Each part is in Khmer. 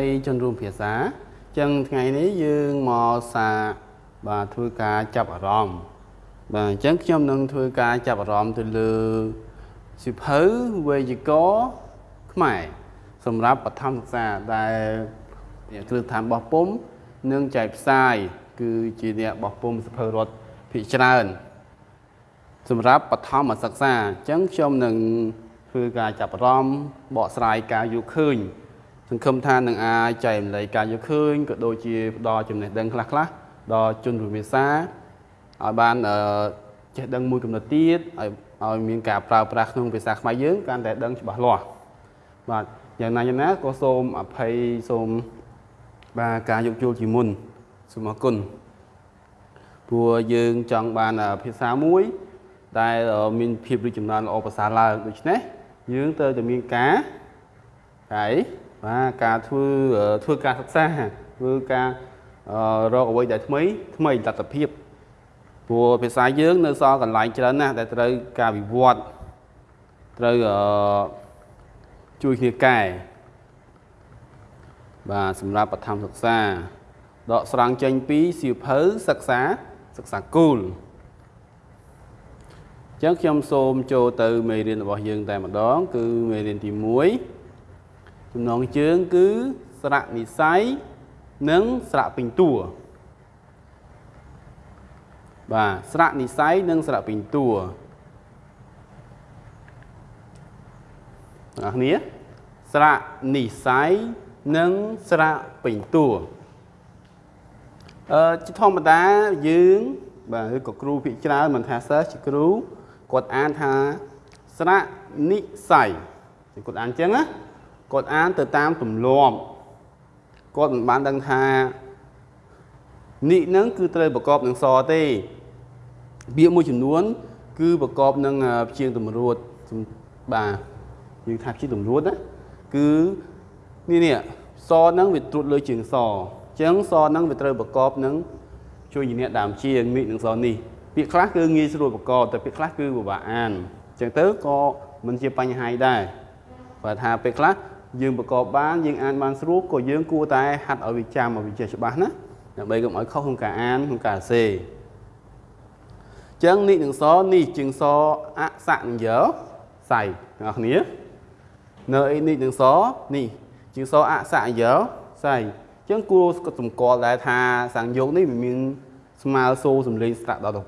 តីជនរួមភាសាអញ្ចឹងថ្ងៃនេះយើងមកសាបាទធ្វើការចាប់អារម្មណ៍បាទអញ្ចឹងខ្ញុំនឹងធ្វើការចាប់អារម្មណ៍ទៅលើសិភៅវេយ្យាករណ៍ខ្មែរសម្រាប់បឋមសិក្សាដែលគ្រឹះស្ថានបោះពុំនិងចែកផ្សាយគឺជាអ្នកបោះពុំសិភៅរដ្ឋភាគច្រើន សម្រាប់បឋមសិក្សាអញ្ចឹងខ្ញុំនឹងធ្វើការចាប់អារម្មណ៍បកស្រាយការយល់ឃើញ សង្ឃឹមថានឹងអាចចែករំលែកការយល់ឃើញក៏ដូចជាផ្ដល់ចំណេះដឹងខ្លះៗដល់ជនរួមភាសាឲ្យបានចេះដឹងមួយកំណត់ទៀតឲ្យឲ្យមានការប្រើប្រាស់ក្នុងភាសាខ្មែរយើងកាន់តែដឹងច្បាស់លាស់បាទយ៉ាងណាយ៉ាងណាក៏សូមអភ័យសូមបាទការយកជួលជាមុនសូមអរគុណព្រោះយើងចង់បានភាសាមួយដែលមានភាពរីកចម្រើនល្អប្រសើរឡើងដូច្នេះយើងត្រូវតែមានការហើយ បាទការធ្វើធ្វើការសិក្សាធ្វើការរកអ្វីដែលថ្មីថ្មីលទ្ធភាពព្រោះភាសាយើងនៅសល់កន្លែងច្រើនណាស់ដែលត្រូវការវិវត្តត្រូវជួយគ្នាកែបាទសម្រាប់បឋមសិក្សាដកស្រង់ចេញពីសៀវភៅសិក្សាសិក្សាគូលអញ្ចឹងខ្ញុំសូមចូលទៅមេរៀនរបស់យើងតែម្ដង គឺមេរៀនទី1 ចំណងជើងគឺស្រៈនិស័យនិងស្រៈពេញតួបាទស្រៈនិស័យនិងស្រៈពេញតួអ្នកគ្នាស្រៈនិស័យនិងស្រៈពេញតួអឺជាធម្មតាយើងបាទឬក៏គ្រូភិកច្រើនមិនថាសិស្សជាគ្រូគាត់អានថាស្រៈនិស័យគាត់អានអញ្ចឹងណា គាត់អានទៅតាមទម្លាប់គាត់មិនបានដឹងថានិនឹងគឺត្រូវប្រកបនឹងសទេពាក្យមួយចំនួន គឺប្រកបនឹងព្យាង្គតម្រួតបាទយើងថាព្យាង្គតម្រួតណាគឺនេះនេះសហ្នឹងវាត្រួតលើជើងសអញ្ចឹងសហ្នឹងវាត្រូវប្រកបនឹងជួយជាអ្នកដើមជាងមីកនឹងសនេះពាក្យខ្លះគឺងាយស្រួលប្រកបតែពាក្យខ្លះគឺពិបាកអានអញ្ចឹងទៅក៏មិនជាបញ្ហាដែរបើថាពេលខ្លះ យើងប្រកបបានយើងអានបានស្រួលក៏យើងគួរតែហាត់ឲ្យវាចាំឲ្យវាចេះច្បាស់ណាដើម្បីកុំឲ្យខុសក្នុងការអានក្នុងការសេចឹងនេះនឹងសនេះជាងសអសៈនឹងយោសៃទាំងអស់គ្នានៅអីនេះនឹងសនេះជាងសអសៈយោសៃចឹងគួរសម្គាល់ដែរថាសង្យោគនេះវាមានស្មើសូរសំលេងស្រៈដល់ទៅ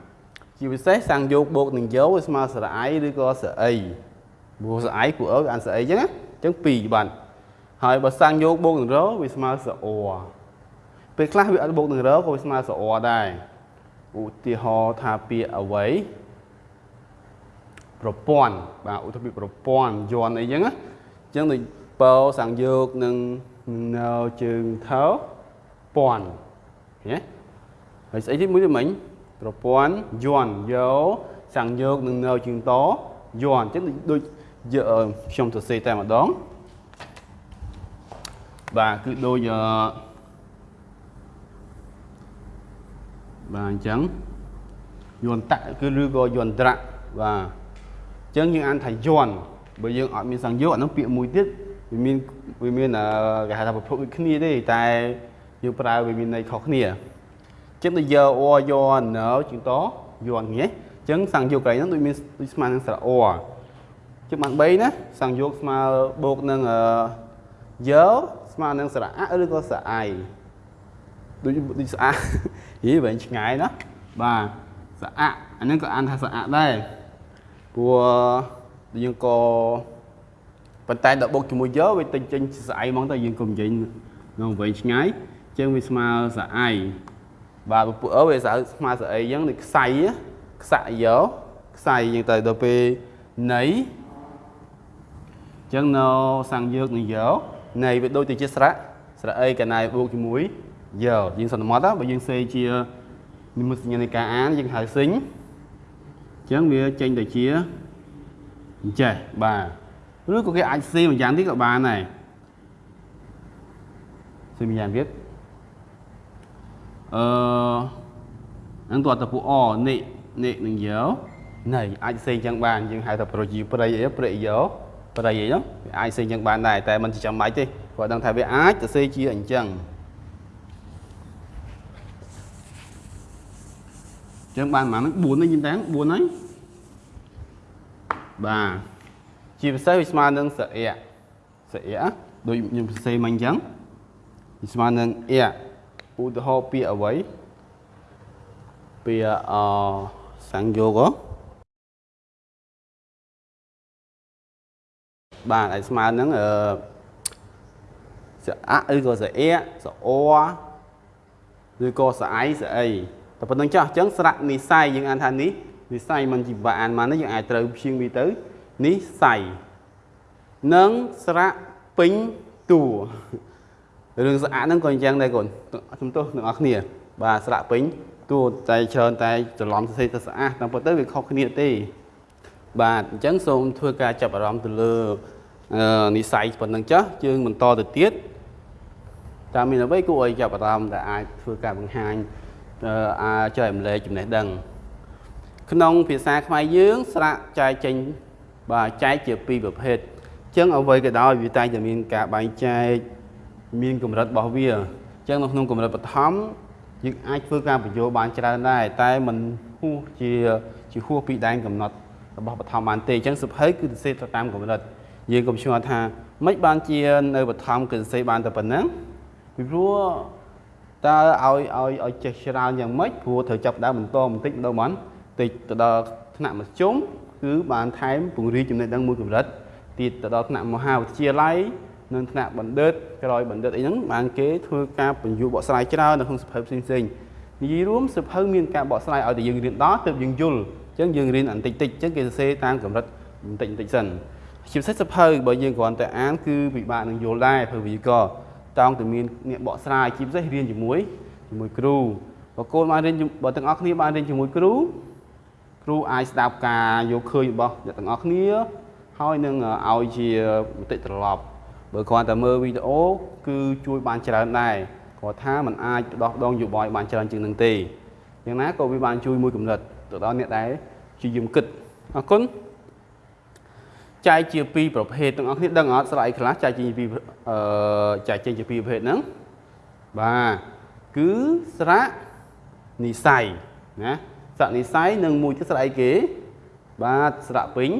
5ជាពិសេសសង្យោគបូកនឹងយោវាស្មើស្រអីឬក៏ស្រអីព្រោះស្រអីព្រោះអើអានស្រអីចឹងណា ចឹង2បានហើយបើសង្យោគបូកនឹងរវាស្មើស្រអពេលខ្លះវាអត់បូកនឹងរក៏វាស្មើស្រអដែរឧទាហរណ៍ថាពាក្យអ្វីប្រព័ន្ធបាទឧទាហរណ៍ប្រព័ន្ធយន់អីចឹងណាចឹងដូចពោសង្យោគនឹងនៅជើងថោពាន់ឃើញហើយស្អីទៀតមួយទៀតមិញប្រព័ន្ធយន់យោសង្យោគនឹងនៅជើងតយន់ចឹងដូច ខ្ញុំសរសេរតែម្ដងបាទគឺដូចអឺបាទអញ្ចឹងយន្តៈគឺឬក៏យន្តរៈបាទអញ្ចឹងយើងអានថាយន្តបើយើងអត់មានសង្យោគអានោះពាក្យមួយទៀតវាមានវាមានគេហៅថាប្រភពដូចគ្នាទេតែយើងប្រើវាមានន័យខុសគ្នាចឹងទៅយកអយណៅជាងតយន់ងាយចឹងសង្យោគកន្លែងហ្នឹងដូចមានដូចស្មើនឹងស្រអ ចឹងបាន3ណាសង្យោគស្មើបូកនឹងយោស្មើនឹងស្រៈឬក៏ស្រអៃដូចដូចស្អាហីវែងឆ្ងាយណាបាទស្អាក់អានេះក៏អានថាស្អាក់ដែរព្រោះយើងក៏ប៉ុន្តែដល់បុកជាមួយយកវាទិញចេញស្អៃហ្មងទៅយើងកុំនិយាយនៅវែងឆ្ងាយចឹងវាស្មើស្អៃបាទពួកអើវាស្អើស្មើស្អីចឹងនេះខ្សៃខ្សាក់យកខ្សៃចឹងទៅដល់ពេលណៃ ចឹងនៅសាំងយកនឹងយកណៃវាដូចទៅជាស្រៈស្រៈអីកណៃបូកជាមួយយកយើងសន្មត់បើយើងសេជានិមិត្តសញ្ញានៃការអានយើងហៅសិញអញ្ចឹងវាចេញទៅជាអញ្ចេះបាទឬក៏គេអាចសេម្យ៉ាងទៀតក៏បានដែរសេម្យ៉ាងទៀតអឺហ្នឹងតើតពូអនិនិនឹងយោណៃអាចសេអញ្ចឹងបានយើងហៅថាប្រជាប្រិយអីប្រិយយោ ប្រិយអីហ្នឹងវាអាចសេអញ្ចឹងបានដែរតែមិនចាំបាច់ទេកគាត់ដឹងថាវាអាចសរសេរជាអញ្ចឹងចឹងបានប៉ុន្មាន4នេះយីតាំង4ហើយបាទជាពិសេសវាស្មើនឹងស្រអែកស្រអែកដូចខ្ញុំសរសេរមកអញ្ចឹងវាស្មើនឹងអែកឧទាហរណ៍ពាក្យអ្វីពាក្យអសង្យោគ បាទឲ្យស្មើនឹងអឺស្រអាក់ឬក៏ស្រអែកស្រអឬក៏ស្រអៃស្រអីតែប៉ុណ្្នឹងចោះអញ្ចឹងស្រៈនិស័យយើងអានថានេះនិស័យមិនជាបាអានមកនេះយើងអាចត្រូវព្យាងវាទៅនិស័យនិងស្រៈពេញតួរឿងស្អាតហ្នឹងក៏អញ្ចឹងដែរកូនជំទោសទាំងអស់គ្នា បាទស្រៈពេញតួតែច្រើនតែច្រឡំសរសេរទៅស្អាតតាមពិតទៅវាខុសគ្នាទេ បាទអញ្ចឹងសូមធ្វើការចាប់អារម្មណ៍ទៅលើនិស័យប៉ុណ្្នឹងចុះយើងបន្តទៅទៀតតើមានអ្វីគួរឲ្យចាប់អារម្មណ៍ដែលអាចធ្វើការបង្ហាញអាចចែករំលែកចំណេះដឹង ក្នុងភាសាខ្មែរយើងស្រាក់ចែកចេញបាទចែកជាពីរប្រភេទអញ្ចឹងអ្វីក៏ដោយវាតែតែមានការបែងចែកមានកម្រិតរបស់វាអញ្ចឹងនៅក្នុងកម្រិតបឋមយើងអាចធ្វើការបញ្ចូលបានច្រើនដែរតែมันហួសជាជាហួសពីដែនកំណត់ របស់បឋមបានទេអញ្ចឹងសុភ័យគឺសរសេរទៅតាមកម្រិតយើងកុំឆ្ងល់ថាមិនបានជានៅបឋមគឺសរសេរបានតែប៉ុណ្ណឹងពីព្រោះតើឲ្យឲ្យឲ្យចេះច្រើនយ៉ាងម៉េចព្រោះត្រូវចាប់ដើមបន្តបន្តិចម្ដងបានតិចទៅដល់ថ្នាក់មធ្យមគឺបានថែមពង្រីកចំណេះដឹងមួយកម្រិតទៀតទៅដល់ថ្នាក់មហាវិទ្យាល័យនិងថ្នាក់បណ្ឌិតក្រោយបណ្ឌិតអីហ្នឹងបានគេធ្វើការបញ្យល់បកស្រាយច្រើននៅក្នុងសភៅផ្សេងផ្សេងនិយាយរួមសភៅមានការបកស្រាយឲ្យតែយើងរៀនដល់ទើបយើងយល់ អញ្ចឹងយើងរៀនបន្តិចតិចអញ្ចឹងគេសរសេរតាមកម្រិតបន្តិចបន្តិចសិនជាពិសេសសភៅបើយើងគ្រាន់តែអានគឺពិបាកនឹងយល់ដែរព្រោះវាក៏តោងតែមានអ្នកបកស្រាយជាពិសេសរៀនជាមួយជាមួយគ្រូបើកូនបានរៀនបើទាំងអស់គ្នាបានរៀនជាមួយគ្រូគ្រូអាចស្ដាប់ការយកឃើញរបស់អ្នកទាំងអស់គ្នាហើយនឹងឲ្យជាមតិត្រឡប់បើគ្រាន់តែមើលវីដេអូគឺជួយបានច្រើនដែរគាត់ថាมันអាចដោះដងយោបល់បានច្រើនជាងនឹងទេយ៉ាងណាក៏វាបានជួយមួយកម្រិត ទៅដល់អ្នកដែលជាយឹមគិតអរគុណចែកជាពីរប្រភេទទាំងអស់គ្នាដឹងអត់ស្រ័យខ្លះចែកជាពីអឺចែកចេញជាពីរប្រភេទហ្នឹងបាទគឺស្រៈនិស័យណាស្រៈនិស័យនិងមួយទៀតស្រៈអីគេ បាទស្រៈពេញ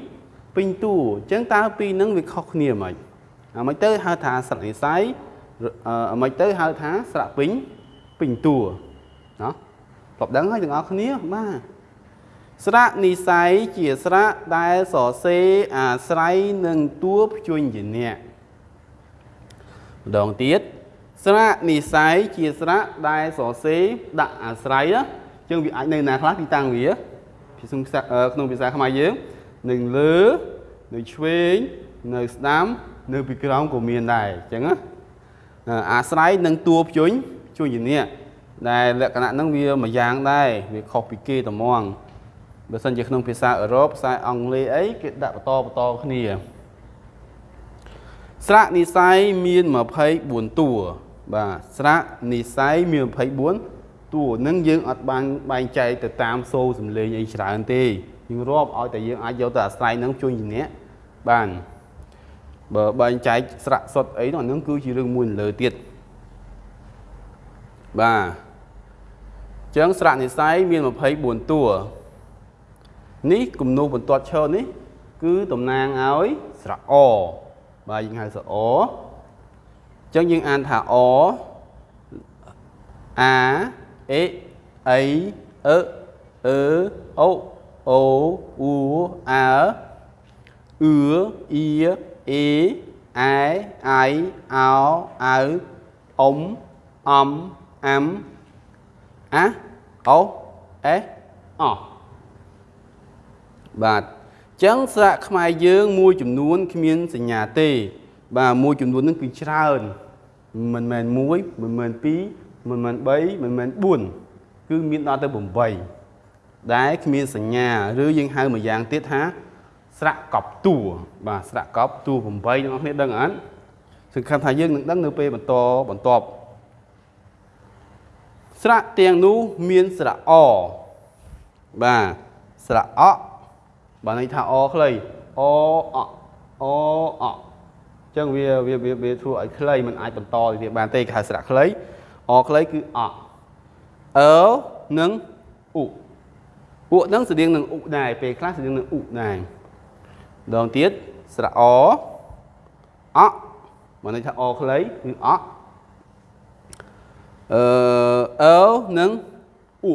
ពេញតួអញ្ចឹងតើពីរហ្នឹងវាខុសគ្នាហ្មងអាមិនទៅហៅថាស្រៈនិស័យអាមិនទៅហៅថាស្រៈពេញពេញតួណាធ្លាប់ដឹងហើយទាំងអស់គ្នាបាទ ស្រៈនិស័យជាស្រៈដែលសរសេរអាស្រ័យនឹងតួព្យញ្ញៈម្ដងទៀតស្រៈនិស័យជាស្រៈដែលសរសេរដាក់អាស្រ័យចឹងវាអាចនៅណាខ្លះទីតាំងវាក្នុងភាសាខ្មែរយើងនៅលើនៅឆ្វេងនៅស្ដាំនៅពីក្រោមក៏មានដែរអញ្ចឹងណាអាស្រ័យនឹងតួព្យញ្ញជួយជំនះដែលលក្ខណៈហ្នឹងវាមួយយ៉ាងដែរវាខុសពីគេត្មង បើសិនជាក្នុងភាសាអឺរ៉ុបភាសាអង់គ្លេសអីគេដាក់បន្តបន្តគ្នាស្រៈនិស័យមាន24តួបាទស្រៈនិស័យមាន24តួនឹងយើងអត់បានបែងចែកទៅតាមសូរសំឡេងអីច្រើនទេយើងរាប់ឲ្យតែយើងអាចយកទៅអាស្រ័យនឹងជួយជំនះបានបើបែងចែកស្រៈសុទ្ធអីនោះហ្នឹងគឺជារឿងមួយលើទៀតបាទអញ្ចឹងស្រៈនិស័យមាន24តួ នេះគំនូបន្ទាត់ឈរនេះ គឺតំណាងឲ្យស្រៈអបាទយើងហៅស្រៈអអញ្ចឹងយើងអានថាអអាអេអៃអឺអឺអូអូអ៊ូអើអឺអ៊ីអេអែអាយអោអៅអ៊ំអំអាំអាអូអេអ បាទចឹងស្រៈខ្មែរយើងមួយចំនួនគ្មានសញ្ញាទេ បាទមួយចំនួននឹងគឺច្រើនមិនមែន1មិនមែន2មិនមែន3មិនមែន4គឺមានដល់ទៅ8ដែលគ្មានសញ្ញាឬយើងហៅមួយយ៉ាងទៀតថាស្រៈកប់តួបាទស្រៈកប់តួ8ទាំងអស់គ្នាដឹងអត់សង្ឃឹមថាយើងនឹងដឹងនៅពេលបន្តបន្ទាប់ស្រៈទាំងនោះមានស្រៈអបាទស្រៈអ បាទន័យថាអខ្លីអអអអអញ្ចឹងវាវាវាវាធ្វើឲ្យខ្លីมันអាចបន្តទៅទៀតបានទេគេហៅស្រៈខ្លីអខ្លីគឺអអឺនិងអ៊ុអ៊ុនឹងស្តៀងនឹងអ៊ុដែរពេលខ្លះស្តៀងនឹងអ៊ុដែរដងទៀតស្រៈអអមកន័យថាអខ្លីគឺអអឺអឺនិងអ៊ុ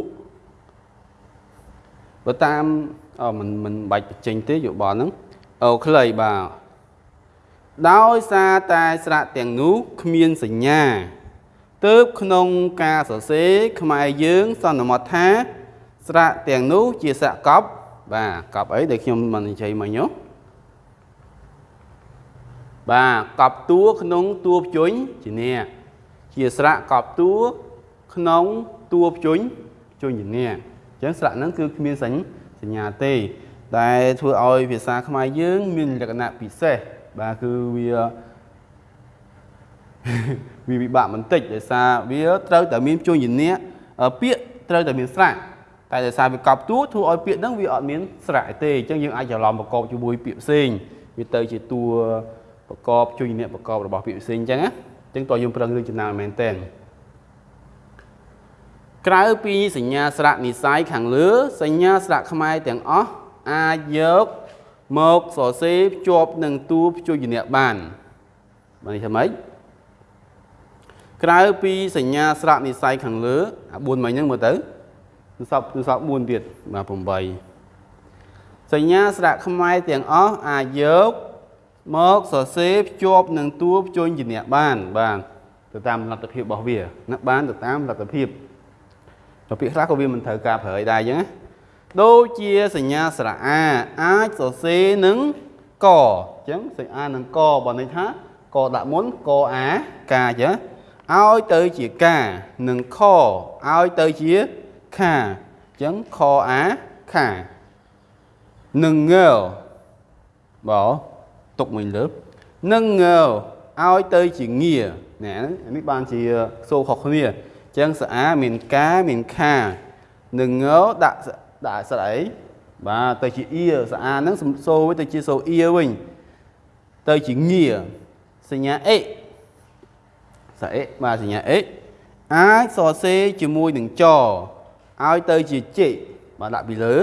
បើតាម អមិនមិនបាច់បញ្ចេញទេយោបល់ហ្នឹងអូខ្លីបាទដោយសារតែស្រៈទាំងនោះគ្មានសញ្ញាទើបក្នុងការសរសេរខ្មែរយើងសន្មតថា ស្រៈទាំងនោះជាស្រៈកប់បាទកប់អីដែលខ្ញុំមិននិយាយមិញហ៎បាទកប់តួក្នុងតួភ្ជុញជាអ្នកជាស្រៈកប់តួក្នុងតួភ្ជុញភ្ជុញជាអ្នកអញ្ចឹងស្រៈហ្នឹងគឺគ្មានសញ្ញា ទេតែធ្វើឲ្យភាសាខ្មែរយើង មានលក្ខណៈពិសេសបាទគឺវាវាពិបាកបន្តិចដោយសារវាត្រូវតែមានជួញជំនះពាក្យត្រូវតែមានស្រៈតែដោយសារវាកប់តួធ្វើឲ្យពាក្យហ្នឹងវាអត់មានស្រៈទេអញ្ចឹងយើងអាចច្រឡំប្រកបជាមួយពាក្យផ្សេងវាទៅជាតួប្រកបជួយអ្នកប្រកបរបស់ពាក្យផ្សេងអញ្ចឹងណាអញ្ចឹងតើយើងប្រឹងរឿងចំណាមែនតើ ក្រៅពីសញ្ញាស្រៈនិស័យខាងលើ សញ្ញាស្រៈខ្មែរទាំងអស់អាចយកមកសរសេរភ្ជាប់នឹងតួព្យញ្ញៈបានបាននេះថាម៉េចក្រៅពីសញ្ញាស្រៈនិស័យខាងលើអា4មិញហ្នឹងមើលទៅទសពទសព4ទៀតបាទ8សញ្ញាស្រៈខ្មែរទាំងអស់អាចយកមកសរសេរភ្ជាប់នឹងតួព្យញ្ញៈបាន បាទទៅតាមលទ្ធភាពរបស់វាណាបានទៅតាមលទ្ធភាព ទៅពាក្យខ្លះក៏វាមិនត្រូវការប្រើឲ្យដែរអញ្ចឹងណាដូចជាសញ្ញាស្រៈអាអាចសរសេរនឹងកអញ្ចឹងសញ្ញានឹងកបើន័យថាកដាក់មុនកអាកាអញ្ចឹងឲ្យទៅជាកានឹងខឲ្យទៅជាខាអញ្ចឹងខអាខានឹងងើបើទុកមួយលើនឹងងើឲ្យទៅជាងាណែនេះបានជាសូខុសគ្នាអញ្ចឹងស្អាមានកាមានខានឹងងើដាក់ដាក់ស្អីបាទទៅជាអៀស្អាហ្នឹងសូវិញទៅជាសូអៀវិញទៅជាងាសញ្ញាអេសអេបាទសញ្ញាអេអាចសរសេរជាមួយនឹងចឲ្យទៅជាជិបាទដាក់ពីលើ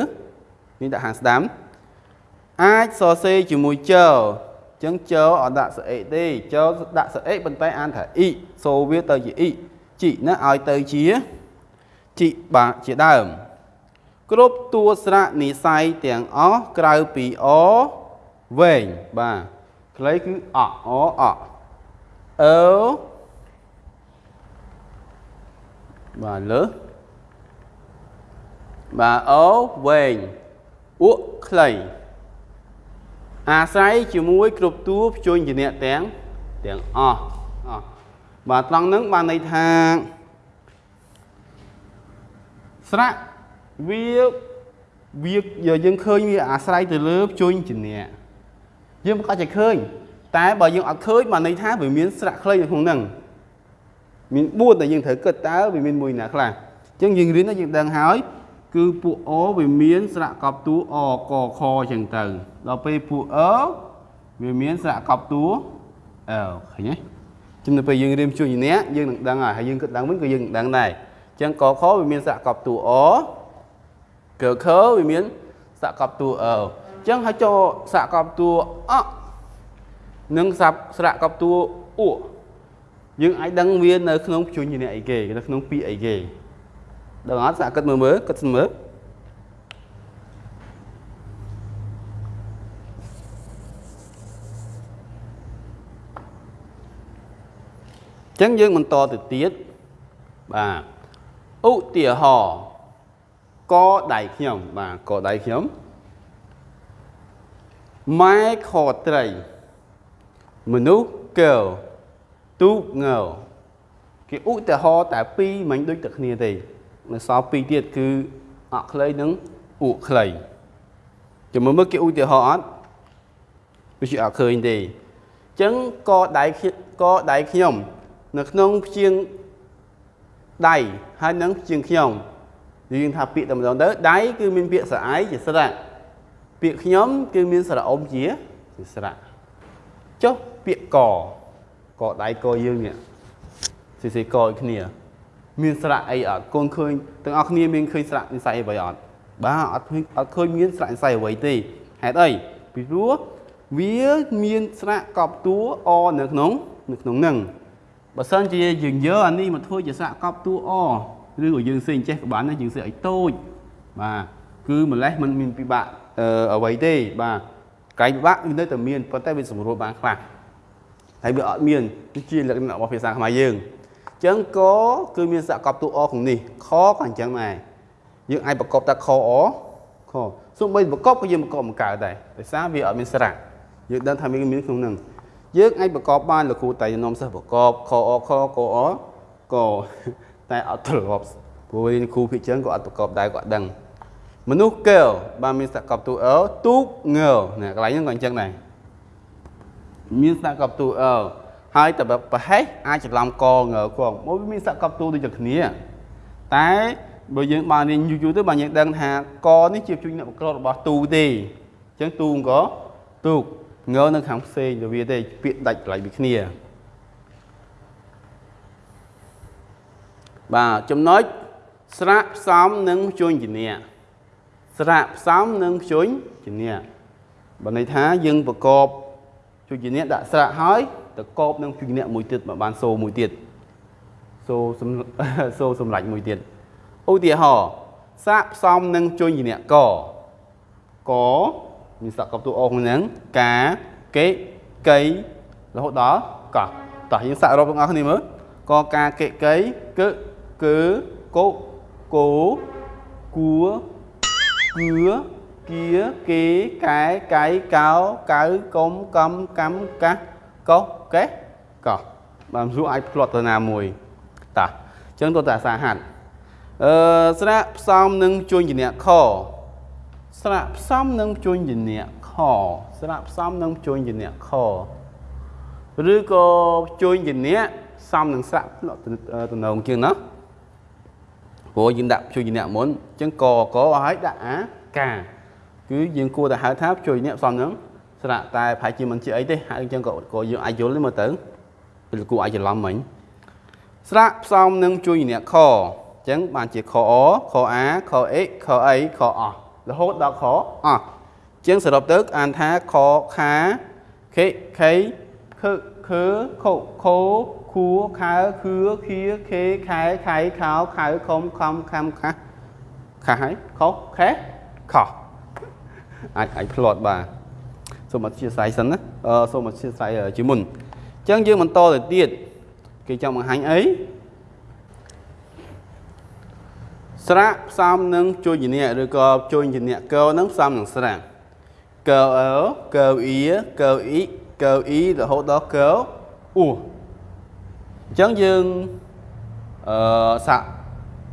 នេះដាក់ខាងស្ដាំអាចសរសេរជាមួយចចឹងចអត់ដាក់សអេទេចដាក់សអេប៉ុន្តែអានថាអ៊ីសូវាទៅជាអ៊ី ជីណាឲ្យទៅជាជីបាទជាដើម គ្រប់តួស្រៈនិស័យទាំងអស់ក្រៅពីអវែងបាទខ្លីគឺអអអអើបាទលើបាទអូវែងអ៊ក់ខ្លីអាស្រ័យជាមួយគ្រប់តួភ្ជួញជាអ្នកទាំងទាំងអស់អស់ បាទត្រង់ហ្នឹងបានន័យថាស្រៈវាវាយើងឃើញវាអាស្រ័យទៅលើជួញជំនះយើងមិនក៏ចេះឃើញ តែបើយើងអត់ឃើញបានន័យថាវាមានស្រៈខ្លីនៅក្នុងហ្នឹងមាន4ដែលយើងត្រូវគិតតើវាមានមួយណាខ្លះអញ្ចឹងយើងរៀនទៅយើងដឹងហើយគឺពួកអវាមានស្រៈកប់តួអកខអញ្ចឹងទៅដល់ពេលពួកអវាមានស្រៈកប់តួអឃើញទេ ជំនួសពេលយើងរៀនជួយអ្នកយើងនឹងដឹងហើយហើយយើងគិតដឹងវិញក៏យើងនឹងដឹងដែរអញ្ចឹងកខវាមានស្រៈកប់តួអកខវាមានសកប់តួអអញ្ចឹងហើយចូលសកប់តួអនិងសាប់ស្រៈកប់តួអ៊ូយើងអាចដឹងវានៅក្នុងជួញជាអ្នកអីគេនៅក្នុងពាក្យអីគេដឹងអត់សាគិតមើលមើលគិតស្មើ ចឹងយើងបន្តទៅទៀតបាទឧទាហរណ៍កដៃខ្ញុំបាទកដៃខ្ញុំម៉ែខត្រីមនុស្សកែវទូកងើគេឧទាហរណ៍តែពីរមិនដូចតែគ្នាទេនៅសល់ពីរទៀតគឺអក់ខ្លីនិងអ៊ូខ្លីចាំមើលមើលគេឧទាហរណ៍អត់វាជាអត់ឃើញទេអញ្ចឹងកដៃកដៃខ្ញុំ នៅក្នុងព្យាងដៃហើយនឹងព្យាងខ្ញុំយើងថាពាក្យតែម្ដងទៅដៃគឺមានពាក្យស្រអៃជាស្រៈពាក្យខ្ញុំគឺមានស្រៈអុំជាជាស្រៈអញ្ចុះពាក្យកកដៃកយើងនេះស៊ីស៊ីកឲ្យគ្នា មានស្រៈអីអត់កូនឃើញទាំងអស់គ្នាមានឃើញស្រៈនិស័យអ្វីអត់បាទអត់ឃើញអត់ឃើញមានស្រៈនិស័យអ្វីទេហេតុអីពីព្រោះវាមានស្រៈកប់តួអនៅក្នុងនៅក្នុងនឹង បើសិនជាយើងយកអានេះមកធ្វើជាស្រៈកប់តួអឬក៏យើងសេះចេះក៏បានដែរយើងសេះឲ្យតូចបាទគឺម្លេះมันមានពិបាកអឺអ្វីទេបាទកាយពិបាកវានៅតែមានប៉ុន្តែវាសម្រួលបានខ្លះហើយវាអត់មាននេះជាលក្ខណៈរបស់ភាសាខ្មែរយើងអញ្ចឹងកគឺមានសកប់តួអក្នុងនេះខក៏អញ្ចឹងដែរយើងអាចប្រកបតែខអខសូម្បីប្រកបក៏យើងប្រកបមិនកើតដែរដោយសារវាអត់មានស្រៈយើងដឹងថាមានមានក្នុងហ្នឹង យើងអាចប្រកបបានលោកគ្រូតែនាំសិស្សប្រកបខអខកអកតែអត់ទ្រព្យព្រោះគ្រូភិជាងក៏អត់ប្រកបដែរក៏អត់ដឹងមនុស្សកែវបានមានសកប់ទូអលទូកងើណាកន្លែងហ្នឹងក៏អញ្ចឹងដែរមានសកប់ទូអលហើយតែប្រហែសអាចច្រឡំកងើកងមកវាមានសកប់ទូដូចតែគ្នា តែបើយើងបានរៀនយូរយូរទៅបានយើងដឹងថាកនេះជាជួយអ្នកបក្ររបស់ទូទេអញ្ចឹងទូក៏ទូក ងើនៅខាងផ្សេងទៅវាទេពាក្យដាច់កន្លែងវាគ្នាបាទចំណុចស្រាក់ផ្សំនិងជួញជំនះស្រៈផ្សំនិងខ្ជុញជំនះបើន័យថាយើងប្រកបជួយជំនះដាក់ស្រៈហើយទៅកបនឹងជួយជំនះមួយទៀតមកបានសូមួយទៀតសូសំសូសម្លាច់មួយទៀតឧទាហរណ៍សាកផ្សំនឹងជួយជំនះកក មានសកបតួអក្នុងហ្នឹងកាកេកៃរហូតដល់កោះតោះយើងសាករកទាំងអស់គ្នាមើលកកាកេកៃគឺគឺកោគោគួគឿគៀគេកែកៃកោកៅកុំកំកម្មកាសកោកេះកោបានសួរអាចផ្្លាត់ទៅណាមួយតាអញ្ចឹងទៅតែសាហាត់អឺស្រាក់ផ្សំនឹងជួញជំនះខ ស្រាក់ផ្សំនឹងជួញជំនះខស្រាក់ផ្សំនឹងជួញជំនះខឬក៏ជួញជំនះផ្សំនឹងស្រាក់តំណងជាងណាព្រោះយើងដាក់ជួយអ្នកមុនអញ្ចឹងកកឲ្យដាក់អាកាគឺយើងគួរតែហៅថាជួយអ្នកផ្សំហ្នឹងស្រាក់តែប្រហែលជាមិនជាអីទេហើយអញ្ចឹងក៏ក៏យើងអាចយល់ទេមើលទៅពេលគួរអាចច្រឡំមិញស្រាក់ផ្សំនឹងជួយអ្នកខអញ្ចឹងបានជាខអខអាខអេខអីខអ រហូតដល់ខអអញ្ចឹងសរុបទៅអានថាខខាខេខៃខឺខឺខូខូខួខើខឿខៀខេខែខៃខោខៅខំខំខំខាស់ខាស់ហើយខុសខេខុសអាចអាចផ្្លាត់បាទសូមអធិស្ឋានសិនណាអឺសូមអធិស្ឋានជាមុនអញ្ចឹងយើងបន្តទៅទៀតគេចង់បង្ហាញអី ស្រៈផ្សំនឹងជួយជំនះឬក៏ជួយជំនះកោនឹងផ្សំនឹងស្រៈកោអើកោអ៊ីកោអ៊ីកោអ៊ីរហូតដល់កោអ៊ូអញ្ចឹងយើងអឺសាក់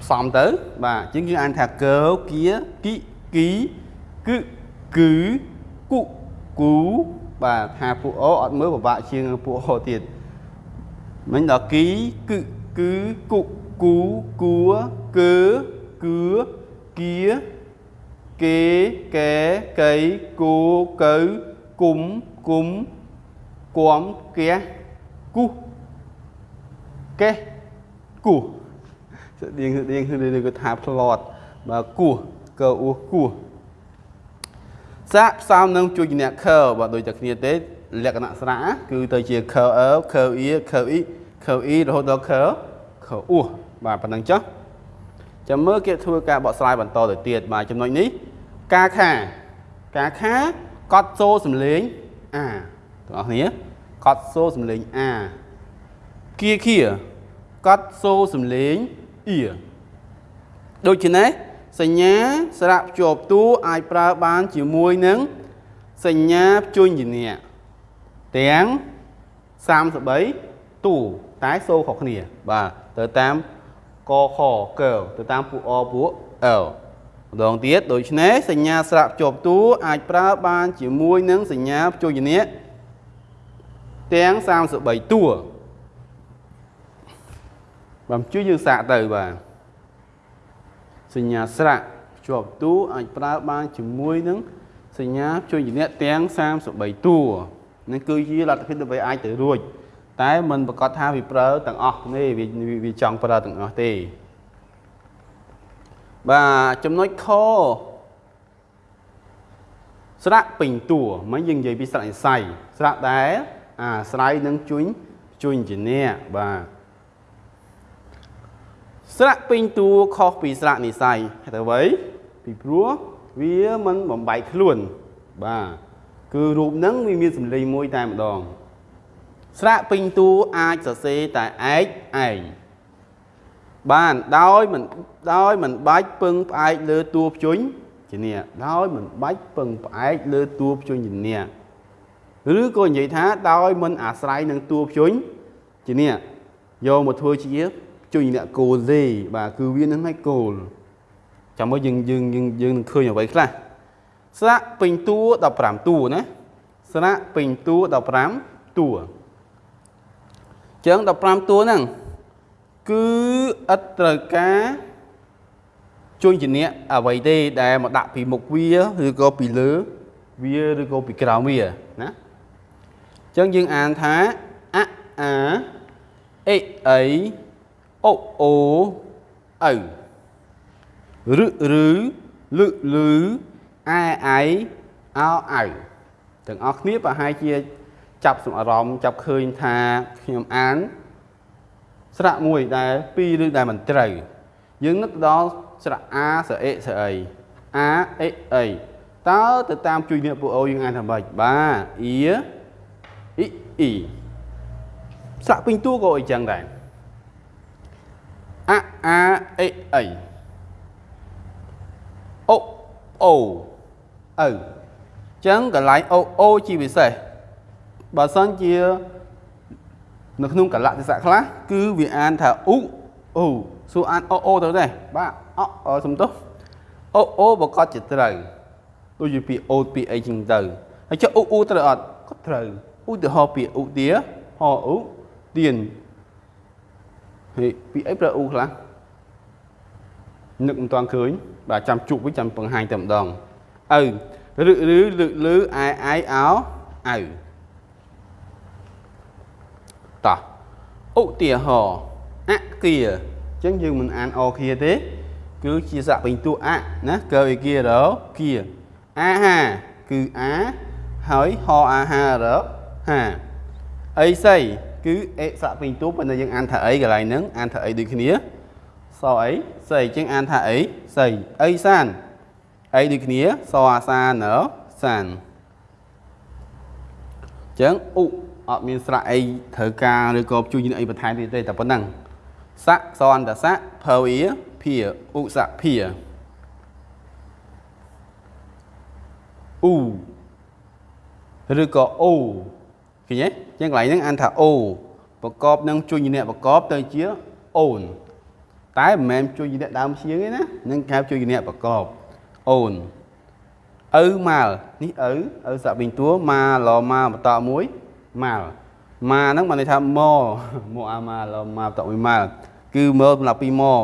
ផ្សំទៅ បាទអញ្ចឹងយើងអានថាកើគៀគីគីគឺគឺគុគូបាទថាពួកអូអត់មើលពិបាកជាងពួកអូទៀតមិញដល់គីគឺគឺគុគូគួកើ គឺគៀគេកែកៃគូកៅគុំគុំគំគះគុះកេះគោះស្តៀងស្តៀងគឺគឺថាផ្្លាត់បើគោះកអ៊ូគោះសាកផ្សំនឹងជួយជំនះខើបើដូចតែគ្នាទេលក្ខណៈស្រៈគឺទៅជាខើអើខើអ៊ីខើអ៊ីខើអ៊ីរហូតដល់ខើខើអ៊ូបាទប៉ុណ្ណឹងចុះ ចាំមើលគេធ្វើការបកស្រាយបន្តទៅទៀតបាទចំណុចនេះការខាការខាកត់សូសំលេងអាទាំងអស់គ្នាកត់សូសំលេងអាគៀគៀកត់សូសំលេងអ៊ីដូច្នេះសញ្ញាស្រៈភ្ជាប់តួអាចប្រើបានជាមួយនឹងសញ្ញាភ្ជញ្ញនៈទាំង33តួតែសូខុសគ្នា បាទទៅតាម កខកើទៅតាមពួកអពួកអលម្ដងទៀតដូច្នេះសញ្ញាស្រៈភ្ជាប់តួអាចប្រើបានជាមួយនឹងសញ្ញាភ្ជញ្ញនៈទាំង33តួបាទជួយយើងសាកទៅបាទសញ្ញាស្រៈភ្ជាប់តួអាចប្រើបានជាមួយនឹងសញ្ញាជួយជំនះទាំង33តួនឹងគឺជាលទ្ធភាពដើម្បីអាចទៅរួច តែมันប្រកាសថាវាប្រើទាំងអស់ទេវាវាចង់ប្រើទាំងអស់ទេបាទចំណុចខស្រៈពេញតួមិនយើងនិយាយពីស្រៈនិស័យស្រៈដែលអាស្រ័យនឹងជួញជួញជាអ្នកបាទស្រៈពេញតួខុសពីស្រៈនិស័យហេតុអ្វីពីព្រោះវាមិនបំបែកខ្លួនបាទគឺរូបហ្នឹងវាមានសម្លេងមួយតែម្ដង ស្រៈពេញតួអាចសរសេរតែឯកឯងបានដោយមិនដោយមិនបាច់ពឹងផ្អែកលើតួភ្ជុញជាអ្នកដោយមិនបាច់ពឹងផ្អែកលើតួភ្ជុញជាអ្នកឬក៏និយាយថាដោយមិនអាស្រ័យនឹងតួភ្ជុញជាអ្នកយកមកធ្វើជាភ្ជុញអ្នកគោលទេបាទគឺវានឹងឲ្យគោលចាំមើលយើងយើងយើងយើងនឹងឃើញអ្វីខ្លះស្រៈពេញតួ15តួណាស្រៈពេញតួ15តួ ចឹង15តួហ្នឹងគឺឥតត្រូវការជួយជាអ្នកអ្វីទេដែលមកដាក់ពីមុខវាឬក៏ពីលើវាឬក៏ពីក្រោមវាណាចឹងយើងអានថាអអាអេអីអូអូអៅរឹឬលឹលឺអែអៃអោអៅទាំងអស់គ្នាប្រហែលជា ចាប់សំអារម្មណ៍ចាប់ឃើញថាខ្ញុំអាន ស្រៈមួយដែលពីរឬដែលមិនត្រូវយើងនឹកដល់ស្រៈអាស្រៈអេស្រៈអីអាអេអីតើទៅតាមជួយអ្នកពួកអូយើងអានថាម៉េចបាទអ៊ីអ៊ីអ៊ីស្រៈពេញតួក៏អីចឹងដែរអាអាអេអីអូអូអៅចឹងកន្លែងអូអូជាពិសេស បើសិនជានៅក្នុងកលៈទេសៈខ្លះគឺវាអានថាអ៊ូអូសួរអានអូអូទៅទេបាទអសំទោសអូអូប្រកាសជាត្រូវដូចជាពាក្យអូពាក្យអីចឹងទៅហើយចុះអ៊ូអ៊ូត្រូវអត់ក៏ត្រូវឧទាហរណ៍ពាក្យអ៊ូទាហអ៊ូទៀនហើយពាក្យអីប្រើអ៊ូខ្លះនឹកមិនទាន់ឃើញបាទចាំជក់វិញចាំបង្ហាញតែម្ដងឪឬឬលើកលើអាយអាយអោឪតោះ ឧទាហរណ៍អគាអញ្ចឹងយើងមិនអានអគាទេ គឺជាសកពេញតួអណាកើអគារគាអាហាគឺអាហើយហអាហារហាអីសីគឺអេសកពេញតួប៉ុន្តែយើងអានថាអីកន្លែងហ្នឹងអានថាអីដូចគ្នាសអីសីអញ្ចឹងអានថាអីសីអីសានអីដូចគ្នាសអាសានសានអញ្ចឹងឧ អត់មានស្រៈអីត្រូវការឬក៏ជួយអីបន្ថែមទៀតទេតែប៉ុណ្ណឹងស័កសន្តស័កភើវាភាឧស័កភាអ៊ូឬក៏អូឃើញទេចឹងកន្លែងហ្នឹងអានថាអូប្រកបនឹងជួយអ្នកប្រកបទៅជាអូនតែមិនមែនជួយអ្នកដើមជាងទេណានឹងកែជួយអ្នកប្រកបអូនឪម៉ាល់នេះឪឪសាក់វិញតួម៉ាឡម៉ាបន្តមួយ ម៉ាល់ម៉ាហ្នឹងបានន័យថាម៉ម៉អាម៉ាឡម៉ាបន្តមួយម៉ាល់គឺមើលសម្រាប់ពីម៉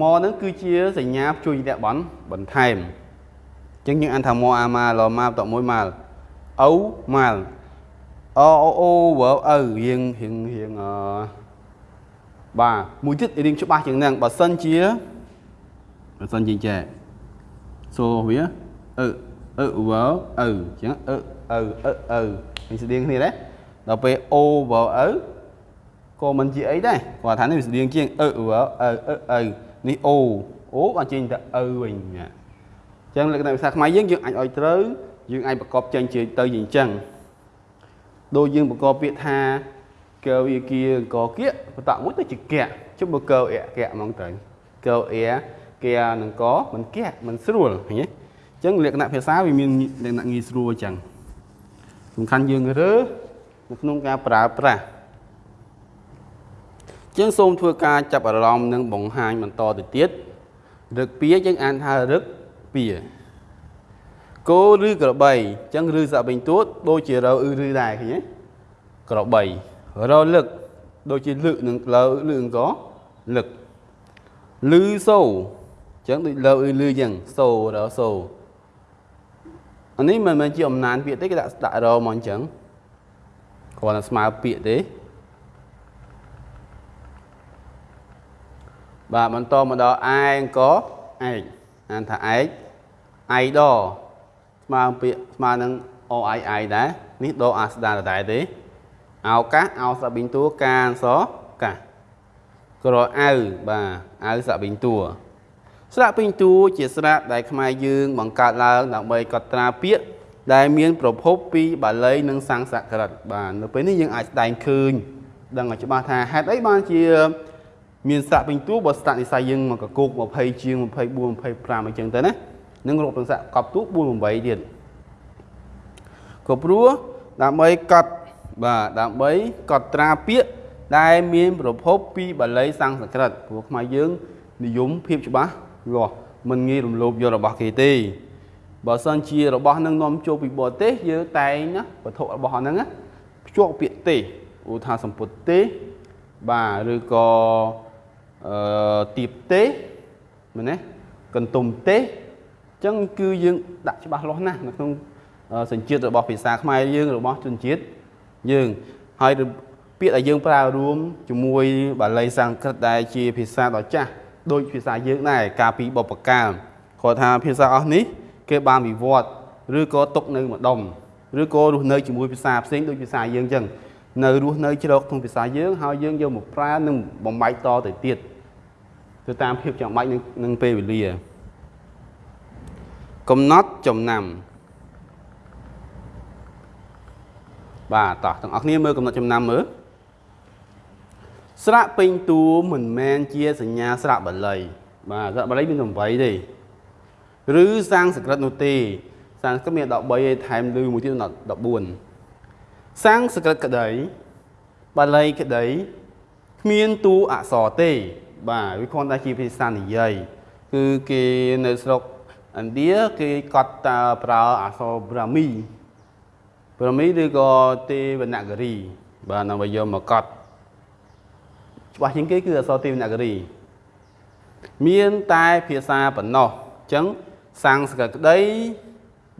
ម៉ហ្នឹងគឺជាសញ្ញាជួយអ្នកបន់បន្ថែមអញ្ចឹងយើងអានថាម៉អាម៉ាឡម៉ាបន្តមួយម៉ាល់ឪម៉ាល់អូអូអូវើឪរៀងរៀងរៀងអឺបាទមួយទៀតរៀងច្បាស់ជាងហ្នឹងបើសិនជាបើសិនជាចេះសូវាអឺអឺវ៉ៅអឺចឹងអឺអឺអឺអឺនេះស្តៀងគ្នាដែរ ដល់ពេលអូវ៉ៅអឺក៏មិនជាអីដែរគាត់ថានេះវាស្តៀងជាងអឺវ៉ៅអឺអឺអឺនេះអូអូបានចេញតែអឺវិញអញ្ចឹងលក្ខណៈភាសាខ្មែរយើងយើងអាចឲ្យត្រូវយើងអាចប្រកបចេញជាទៅជាអញ្ចឹងដូចយើងប្រកបពាក្យថាកើវាគៀកគៀបតមួយទៅជាកៈជុំបើកើអែកៈហ្មងទៅកើអែគែនឹងកមិនកៈមិនស្រួលឃើញទេអញ្ចឹងលក្ខណៈភាសាវាមានលក្ខណៈងាយស្រួលអញ្ចឹងសំខាន់យើងរើ នៅក្នុងការប្រើប្រាស់ជាងសូមធ្វើការចាប់អារម្មណ៍និងបង្ហាញបន្តទៅទៀតរឹកពីយើងអានថារឹកពីគោឬក្របីអញ្ចឹងឬសាបេញទួតដូចជារៅឬដែរឃើញទេក្របីរលឹកដូចជាលឹកនឹងលើលឹកក៏លឹកលឺសូអញ្ចឹងដូចលើអ៊ឺលឺអញ្ចឹងសូរសូអានេះមិនមែនជាអំណានពាក្យទេគេដាក់ដាក់រមកអញ្ចឹង គ្រាន់តែស្មើពាក្យទេបាទបន្តមកដល់ឯងក៏ឯកអានថាឯកឯដស្មើពាក្យស្មើនឹងអអៃអៃដែរនេះដអាស្ដាដដែលទេអោកាសអោសាប៊ីងតួកានសកាសក្រអៅបាទអៅសាប៊ីងតួស្រាក់ពេញតួជាស្រាក់ដែលខ្មែរយើងបង្កើតឡើងដើម្បីកត់ត្រាពាក្យ ដែលមានប្រភពពីបាលីនិងសំស្ក្រឹតបាទនៅពេលនេះយើងអាចស្ដែងឃើញដឹងឲ្យច្បាស់ថាហេតុអីបានជា មានស្រាក់ពេញតួបើស្តាក់និស័យយើងមកកកោក20ជាង24 25អញ្ចឹងទៅណានឹងរកទាំងស្រាក់កប់តួ4 8ទៀតក៏ព្រោះដើម្បីកត់បាទដើម្បីកត់ត្រាពាក្យដែលមានប្រភពពីបាលីសំស្ក្រឹតព្រោះខ្មែរយើងនិយមភាពច្បាស់វាស់មិនងាយរំលោភយករបស់គេទេ បើសិនជារបស់នឹងនាំចូលពីបរទេសយើងតែងណាវត្ថុរបស់ហ្នឹងភ្ជាប់ពាក្យទេសឧទាហរណ៍សម្ពុតទេសបាទឬក៏អឺទៀបទេសមែនទេកន្ទុំទេសអញ្ចឹងគឺយើងដាក់ច្បាស់លាស់ណាស់នៅក្នុងសញ្ជាតិរបស់ភាសាខ្មែរយើងរបស់ជនជាតិយើងហើយពាក្យដែលយើងប្រើរួមជាមួយបាលីសំស្ក្រឹតដែលជាភាសាដ៏ចាស់ដូចភាសាយើងដែរកាលពីបុព្វកាលគាត់ថាភាសាអស់នេះ គេបានវិវត្តឬក៏ຕົកនៅម្ដុំឬក៏រស់នៅជាមួយភាសាផ្សេងដូចភាសាយើងអញ្ចឹងនៅរស់នៅជ្រកក្នុងភាសាយើងហើយយើងយកមកប្រើនិងបំបែកតទៅទៀតទៅតាមភាពចាំបាច់នឹងពេលវេលាកំណត់ចំណាំបាទតោះទាំងអស់គ្នាមើលកំណត់ចំណាំមើលស្រៈពេញតួមិនមែនជាសញ្ញាស្រៈបាលីបាទស្រៈបាលីមាន8ទេ ឬសាំងសក្រិតនោះទេសាំងសក្រិតមាន13ឯថែមលឺមួយទៀត14សាំងសក្រិតក្តីបាលីក្តីគ្មានតួអក្សរទេ បាទវាគ្រាន់តែជាភាសានិយាយគឺគេនៅស្រុកឥណ្ឌាគេកត់តើប្រើអក្សរប្រាមីប្រាមីឬក៏ទេវនគិរីបាទដើម្បីយកមកកត់ច្បាស់ជាងគេគឺអក្សរទេវនគិរី មានតែភាសាប៉ុណ្ណោះអញ្ចឹង សាំងសកក្តី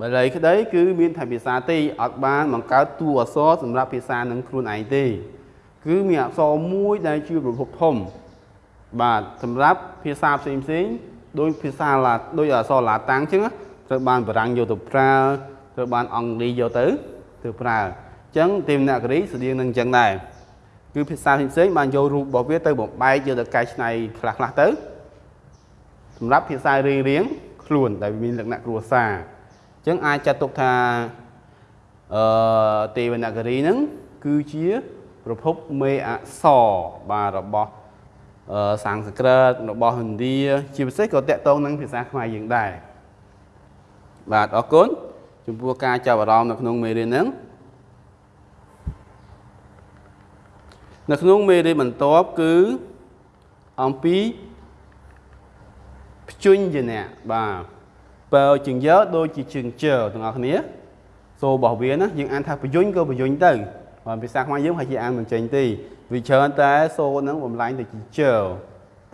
បាលីក្តី គឺមានតែភាសាទេអត់បានបង្កើតតួអក្សរសម្រាប់ភាសានឹងខ្លួនឯងទេ គឺមានអក្សរមួយដែលជាប្រភពធំ បាទសម្រាប់ភាសាផ្សេងផ្សេងដោយភាសាឡាដោយអក្សរឡាតាំងអញ្ចឹងត្រូវបានបារាំងយកទៅប្រើត្រូវបានអង់គ្លេសយកទៅទៅប្រើអញ្ចឹងទេវនគិរីស្តៀងនឹងអញ្ចឹងដែរគឺភាសាផ្សេងៗបានយករូបរបស់វាទៅបំបែកយកទៅកែច្នៃខ្លះខ្លះទៅសម្រាប់ភាសារៀងរៀង ខ្លួនដែលមានលក្ខណៈគ្រួសារអញ្ចឹងអាចចាត់ទុកថាអឺទេវនគិរីហ្នឹងគឺជាប្រភពមេអក្សរបាទរបស់អឺសំស្ក្រឹតរបស់ឥណ្ឌាជាពិសេសក៏តកតងនឹងភាសាខ្មែរយើងដែរបាទអរគុណចំពោះការចាប់អារម្មណ៍នៅក្នុងមេរៀនហ្នឹងនៅក្នុងមេរៀនបន្ទាប់គឺអំពី ភ្ជញ្ញនៈបាទបើជើងយើដូចជាជើងជើទាំងអស់គ្នាសូរបស់វាណាយើងអានថាបយញ្ញក៏បយញ្ញទៅបាទភាសាខ្មែរយើងហើយជាអានមិនចេញទេវាច្រើនតែសូហ្នឹងបំលែងទៅជាជើ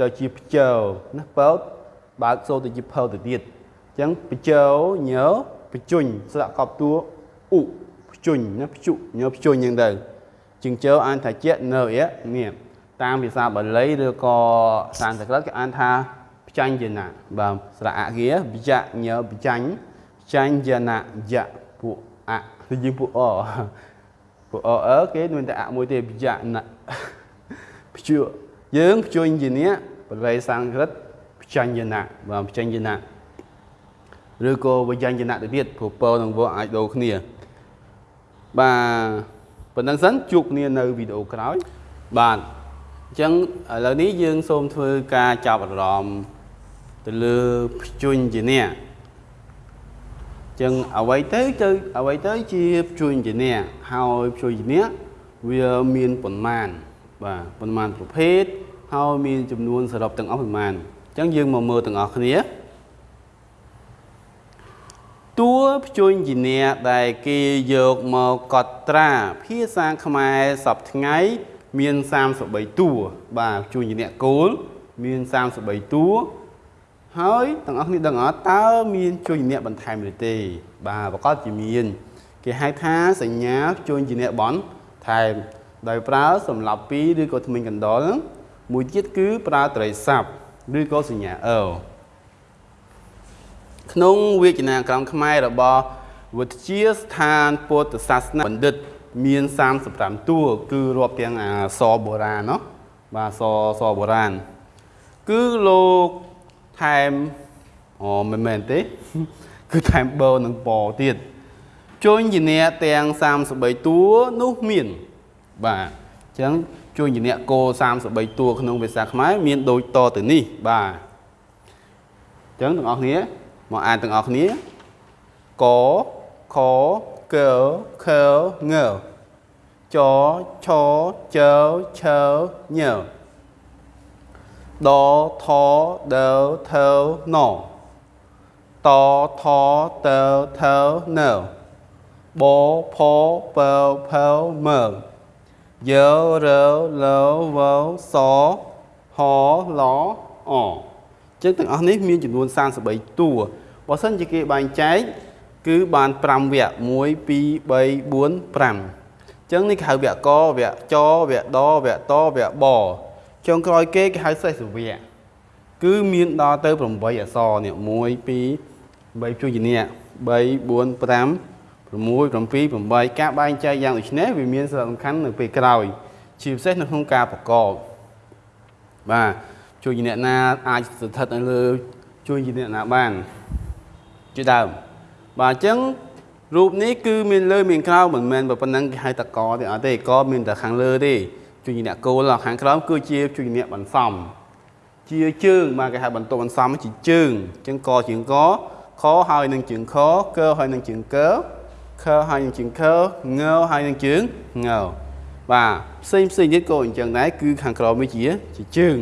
ទៅជាភ្ជើណាបើបើកសូទៅជាភើទៅទៀតអញ្ចឹងបជើញើបជញ្ញស្លាកកប់តួឧភ្ជញ្ញណាភ្ជុញើភ្ជញ្ញអញ្ចឹងទៅជាងជើអានថាជានៅអៀនេះតាមភាសាបាលីឬក៏សានសក្រិតគេអានថា ផ្ចាញ់យណៈបាទស្រៈអគាបច្ចញើបច្ចាញ់ចាញ់យណៈយៈពួកអគឺយើងពួកអពួកអអើគេមានតែអមួយទេបច្ចណៈព្យួយើងព្យួញយៈបាលីសានសក្រិតផ្ចាញ់យណៈបាទផ្ចាញ់យណៈឬក៏វិញ្ញាណយណៈទៅទៀតព្រោះពរនឹងវអាចដូរគ្នាបាទប៉ុណ្្នឹងសិនជួបគ្នានៅវីដេអូក្រោយបាទអញ្ចឹងឥឡូវនេះយើងសូមធ្វើការចាប់អារម្មណ៍ ទៅលើភ្ជញ្ជាអ្នកអញ្ចឹងអ្វីទៅទៅអ្វីទៅជាភ្ជញ្ជាអ្នកហើយភ្ជញ្ជាអ្នកវាមានប៉ុន្មានបាទប៉ុន្មានប្រភេទហើយមានចំនួនសរុបទាំងអស់ប៉ុន្មានអញ្ចឹងយើងមកមើលទាំងអស់គ្នាតួភ្ជញ្ញនាដែលគេយកមកកត់ត្រាភាសាខ្មែរសពថ្ងៃមាន33តួបាទភ្ជញ្ញនាគោលមាន33តួ ហើយទាំងអស់គ្នាដឹងអត់តើមានជួយជំនះបន្ថែមឬទេ បាទប្រកបជាមាន គេហៅថាសញ្ញាជួយជំនះបន្ថែមដោយប្រើសម្រាប់2ឬក៏ថ្មិញកណ្ដុលមួយទៀតគឺប្រើត្រីស័ព្ទឬក៏សញ្ញាអលក្នុងវិជ្ជាក្រមខ្មែររបស់វិទ្យាស្ថានពុទ្ធសាសនាបណ្ឌិត មាន35តួគឺរាប់ទាំងអសបុរាណណោះបាទសសបុរាណគឺលោក ថែមអូមិនមែនទេ គឺថែមបឺនិងពទៀតជួញជាអ្នកទាំង33តួនោះមាន បាទអញ្ចឹងជួញជាអ្នកគោ33តួក្នុងភាសាខ្មែរមានដូចតទៅនេះបាទអញ្ចឹងទាំងអស់គ្នាមកអានទាំងអស់គ្នាកខកខងចឆចឆញ ដថដថណតថតថណបផពផមើយើរើលើវសហឡអចឹងទាំងអស់នេះមានចំនួន33តួបើសិនជាគេបែងចែកគឺបាន5វគ្គ1 2 3 4 5ចឹងនេះគេហៅវគ្គកវគ្គចវគ្គដវគ្គតវគ្គប ចុងក្រោយគេគេហៅសេសវគ្គគឺមានដល់ទៅ8អក្សរនេះ1 2 3ជួយជានេះ3 4 5 6 7 8ការបែងចែកយ៉ាងដូចនេះវាមានសារៈសំខាន់នៅពេលក្រោយ ជាពិសេសនៅក្នុងការប្រកបបាទជួយអ្នកណាអាចស្ថិតនៅលើជួយអ្នកណាបានជាដើមបាទអញ្ចឹងរូបនេះគឺមានលើមានក្រោមមិនមែនប៉ុណ្ណឹងគេហៅតកទេអត់ទេកមានតែខាងលើទេ ជួយអ្នកគោលខាងក្រោមគឺជាជួយអ្នកបន្សំជាជើងបាទគេហៅបន្ទប់បន្សំជាជើងអញ្ចឹងកជើងកខហើយនឹងជើងខកហើយនឹងជើងកខហើយនឹងជើងខងហើយនឹងជើងងបាទផ្សេងផ្សេងទៀតក៏អញ្ចឹងដែរគឺខាងក្រោមវាជាជាជើង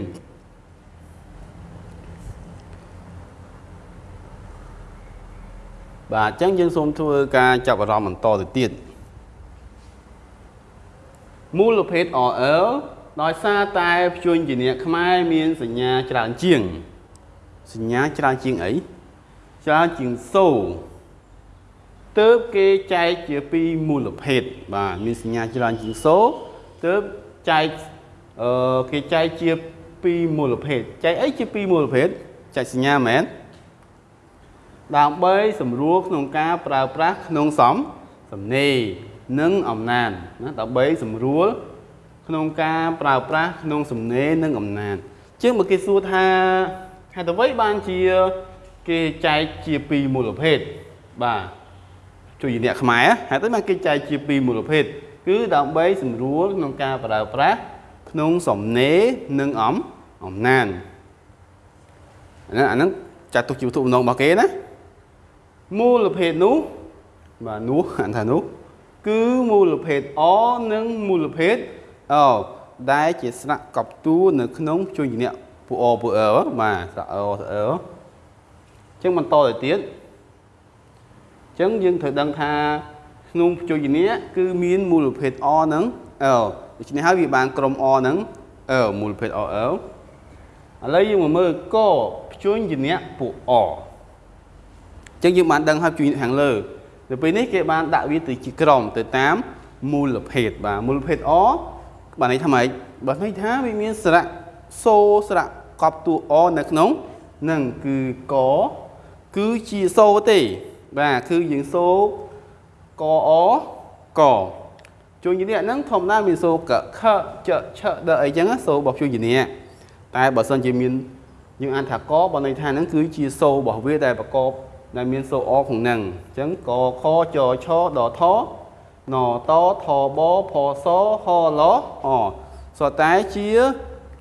បាទអញ្ចឹងយើងសូមធ្វើការចាប់អារម្មណ៍បន្តទៅទៀត មូលភេទ RL ដោយសារតែព្យញ្ជនៈខ្មែរមានសញ្ញាច្រើនជាង សញ្ញាច្រើនជាងអីច្រើនជាងសូទើបគេចែកជាពីរមូលភេទបាទមានសញ្ញាច្រើនជាងសូទើបចែកអឺគេចែកជាពីរមូលភេទចែកអីជាពីរមូលភេទចែកសញ្ញាមែនដើម្បីសម្រួលក្នុងការប្រើប្រាស់ក្នុងសំសំណេរ និងអំណាចណាដើម្បីសម្រួលក្នុងការប្រើប្រាស់ក្នុងសំណេរនិងអំណាចជាងបើគេសួរថាហេតុអ្វីបានជាគេចែកជាពីរមូលភេទបាទជួយអ្នកខ្មែរហេតុអីបានគេចែកជាពីរមូលភេទគឺដើម្បីសម្រួលក្នុងការប្រើប្រាស់ក្នុងសំណេរនិងអំអំណាចអាហ្នឹងចាត់ទុកជាវត្ថុបំណងរបស់គេណាមូលភេទនោះបាទនោះអានថានោះ គឺមូលភេទអនិងមូលភេទអដែលជាស្នាក់កប់តួនៅក្នុងជួយជំនះពួកអពួកអបាទស្នាក់អស្នាក់អអញ្ចឹងបន្តទៅទៀតអញ្ចឹងយើងត្រូវដឹងថាក្នុងជួយជំនះគឺមានមូលភេទអនិងអដូច្នេះហើយវាបានក្រុមអនិងអមូលភេទអអឥឡូវយើងមកមើលកព្យញ្ជនៈពួកអចឹងយើងបានដឹងហើយជួយខាងលើ ទៅពេលនេះគេបានដាក់វាទៅជាក្រុមទៅតាមមូលភេទបាទមូលភេទអបានន័យថាម៉េចបើន័យថាវាមានស្រៈសូស្រៈកប់តួអនៅក្នុងនឹងគឺកគឺជាសូទេ បាទគឺយើងសូកអកជួយជំនះហ្នឹងធម្មតាមានសូកខចឆដអីចឹងសូរបស់ជួយជំនះតែបើសិនជាមានយើងអានថាកបើន័យថាហ្នឹងគឺជាសូរបស់វាដែលប្រកប ដែលមានសូអក្នុងហ្នឹងអញ្ចឹងកខចឆដថណតថបផសហលអសតែជា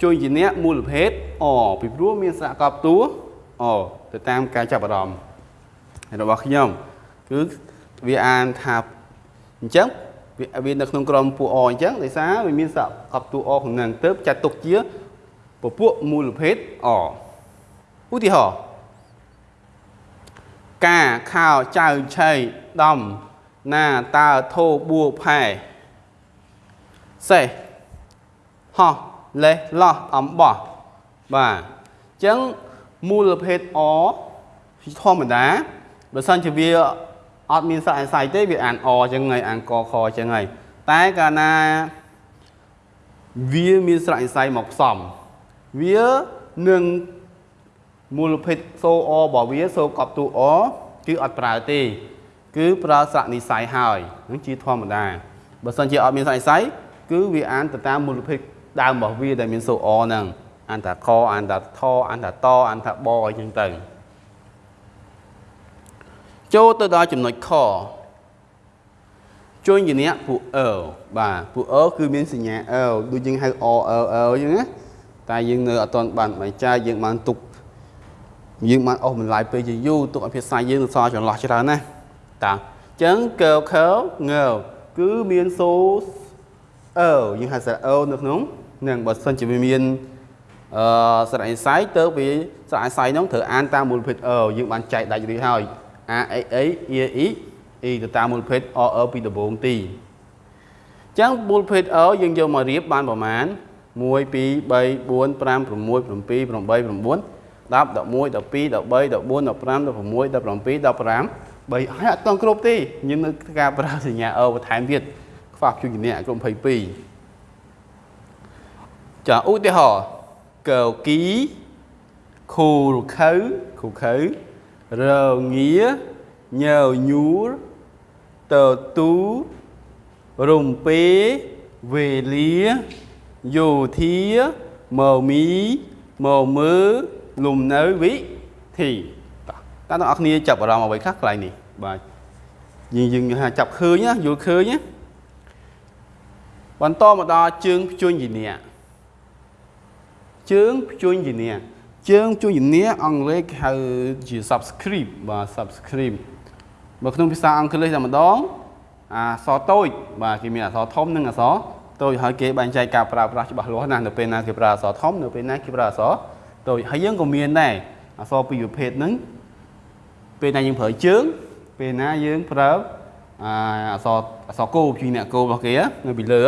ជួយជាអ្នកមូលភេទអពីព្រោះមានសហកបតួអទៅតាមការចាប់អារម្មណ៍របស់ខ្ញុំគឺវាអានថាអញ្ចឹងវានៅក្នុងក្រុមពួកអអញ្ចឹងដោយសារវាមានសហកបតួអក្នុងហ្នឹងទៅចាត់ទុកជាពពួកមូលភេទអឧទាហរណ៍ កាខោចៅឆៃដំណាតើធោបួផែសេះហោះលេះឡោះអំបោះបាទអញ្ចឹងមូលភេទអធម្មតាបើសិនជាវាអត់មានសាច់អស័យទេវាអានអអញ្ចឹងហើយអានកខអញ្ចឹងហើយតែកាលណាវាមានសាច់អស័យមកផ្សំវានឹង មូលភេទសូអរបស់វាសូកប់តួអគឺអត់ប្រើទេ គឺប្រើស្រៈនិស័យហើយនឹងជាធម្មតាបើសិនជាអត់មានស្រៈនិស័យគឺវាអានទៅតាមមូលភេទដើមរបស់វាដែលមានសូអហ្នឹងអានថាកអានថាថអានថាតអានថាបអីចឹងទៅចូលទៅដល់ចំណុចខជួយជំនះពួក L បាទពួក L គឺមានសញ្ញា L ដូចយើងហៅ O L L អញ្ចឹងណាតែយើងនៅអត់ទាន់បានបែងចែកយើងបានទុក យើងបានអស់បន្លាយពេលជាយូរទុកឲ្យភាសាយើងនឹងសល់ចន្លោះច្រើនណាស់តាអញ្ចឹង curl curl ងើគឺមានសូសអឺយើងហៅសារអឺនៅក្នុងនឹងបើសិនជាវាមានអឺសារអេសាយទៅវាសារអេសាយហ្នឹងត្រូវអានតាមមូលភេទអឺយើងបានចែកដាច់រួចហើយ a a a e e e ទៅតាមមូលភេទ o e ពីដំបូងទីអញ្ចឹងមូលភេទអឺយើងយកមករៀបបានប្រមាណ1 2 3 4 5 6 7 8 9 10 11 12 13 14 15 16 17 15 3ហើយអត់ទាំងគ្រប់ទេយើងនៅការប្រើសញ្ញាអបន្ថែមទៀតខ្វះជួយជំនះក្រុម22ចាឧទាហរណ៍កៅគីខូរខៅខូខៅរងាញើញូរតទូរំពេវេលាយោធាមមីមមើ លំនៅវិធីតើអ្នកនរគ្នាចាប់អារម្មណ៍អ្វីខ្លះកន្លែងនេះបាទយើងយើងថាចាប់ឃើញណាយល់ឃើញណាបន្តមកដល់ជើងភ្ជួញជាអ្នកជើងភ្ជួញជាអ្នកជើងភ្ជួញជាអ្នកអង់គ្លេសគេហៅជា subscript បាទ subscript បើក្នុងភាសាអង់គ្លេសតែម្ដងអក្សរតូចបាទគេមានអក្សរធំនិងអក្សរតូចហើយគេបែងចែកការប្រើប្រាស់ច្បាស់លាស់ណាស់នៅពេលណាគេប្រើអក្សរធំនៅពេលណាគេប្រើអក្សរ តូចហើយយើងក៏មានដែរអក្សរពីរប្រភេទហ្នឹងពេលណាយើងប្រើជើង ពេលណាយើងប្រើអាអសអសគោជួយអ្នកគោរបស់គេនៅពីលើ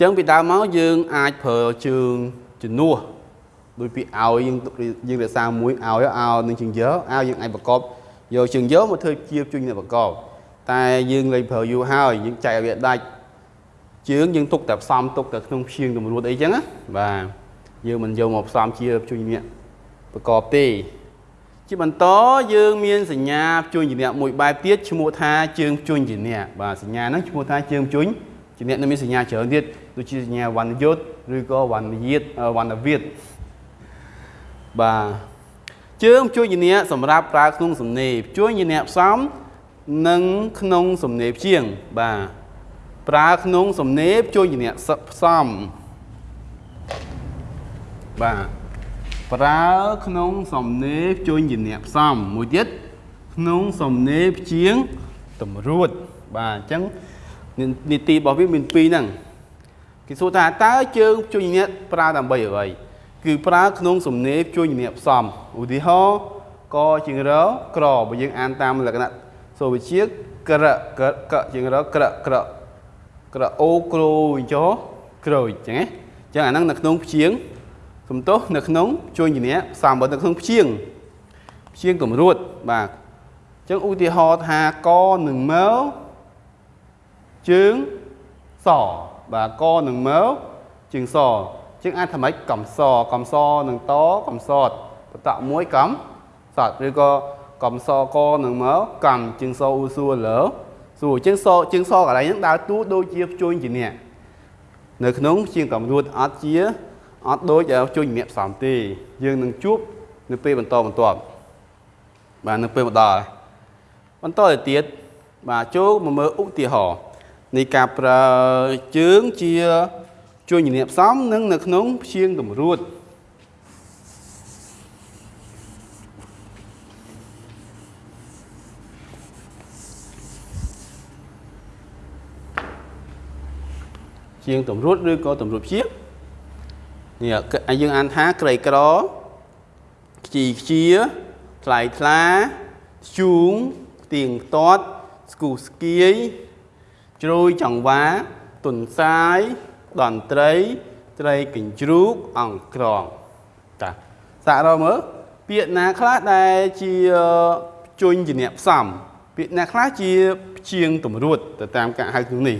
ចឹងពីដើមមកយើងអាចប្រើជើងជំនួសដោយពីឲ្យយើងយើងរក្សាមួយឲ្យឲ្យនឹងជើងយកឲ្យយើងអាចប្រកបយកជើងយកមកធ្វើជាជួយអ្នកប្រកបតែយើងលេងប្រើយូរហើយយើងចែកឲ្យវាដាច់ជើងយើងទុកតែផ្សំទុកតែក្នុងព្យាងតម្រួតអីចឹងណាបាទ យើងមិនយកមកផ្សំជាជួយអ្នកប្រកបទេជាបន្តយើងមានសញ្ញាជួញជាអ្នកមួយបែបទៀតឈ្មោះថាជើងជួញជាអ្នកបាទសញ្ញាហ្នឹងឈ្មោះថាជើងជួញជាអ្នកនឹងមានសញ្ញាច្រើនទៀតដូចជាសញ្ញាវណ្ណយុទ្ធឬក៏វណ្ណយាតវណ្ណវិទ្យបាទជើងជួញជាអ្នកសម្រាប់ប្រើក្នុងសំណេរជួញជាអ្នកផ្សំនិងក្នុងសំណេរព្យាង្គបាទប្រើក្នុងសំណេរជួញជាអ្នកផ្សំ បាទប្រើក្នុងសំណេរភ្ជួញជាអ្នកផ្សំមួយទៀតក្នុងសំណេរព្យាងតម្រួតបាទអញ្ចឹងនីតិរបស់វាមានពីរហ្នឹងគេសួរថាតើជើងភ្ជួញអ្នកប្រើដើម្បីអ្វីគឺប្រើក្នុងសំណេរភ្ជួញអ្នកផ្សំឧទាហរណ៍កជាងរក្របើយើងអានតាមលក្ខណៈសូវិជាក្រកកជាងរក្រក្រក្រអូក្រូចោក្រូចអញ្ចឹងណាអញ្ចឹងអាហ្នឹងនៅក្នុងព្យាង សំទោសនៅក្នុងជួញជំនះផ្សំបើនៅក្នុងព្យាងព្យាងកម្រួតបាទអញ្ចឹងឧទាហរណ៍ថាកនឹងមើជើងសបាទកនឹងមើជើងសអញ្ចឹងអាចថាម៉េចកំសកំសនឹងតកំសតបតមួយកំសតឬក៏កំសកនឹងមើកំជើងសអ៊ូសួរលើសួរជើងសជើងសកន្លែងហ្នឹងដើរតួដូចជាជួញជំនះនៅក្នុងជាងកម្រួតអត់ជា អត់ដូចជួយជំនាញផ្សំទេយើងនឹងជួបនៅពេលបន្តបន្ទាប់បាទនៅពេលមកដល់បន្តទៅទៀតបាទចូលមកមើលឧទាហរណ៍នៃការប្រើជើងជាជួយជំនាញផ្សំនិងនៅក្នុងព្យាង្គតម្រួតជាងតម្រួតឬក៏តម្រួតព្យាង្គ នេះយើងអានថាក្រីក្រខ្ជីខ្ជាថ្លៃថ្លាជូងទៀងទាត់ស្គូស្គៀយជ្រោយចង្វាទុនសាយតន្ត្រី ត្រីកញ្ជ្រូកអង្គក្រងតាសាករមើលពាក្យណាខ្លះដែលជាជញ្ជាអ្នកផ្សំពាក្យណាខ្លះជាព្យាង្គតម្រួតទៅតាមការហៅក្នុងនេះ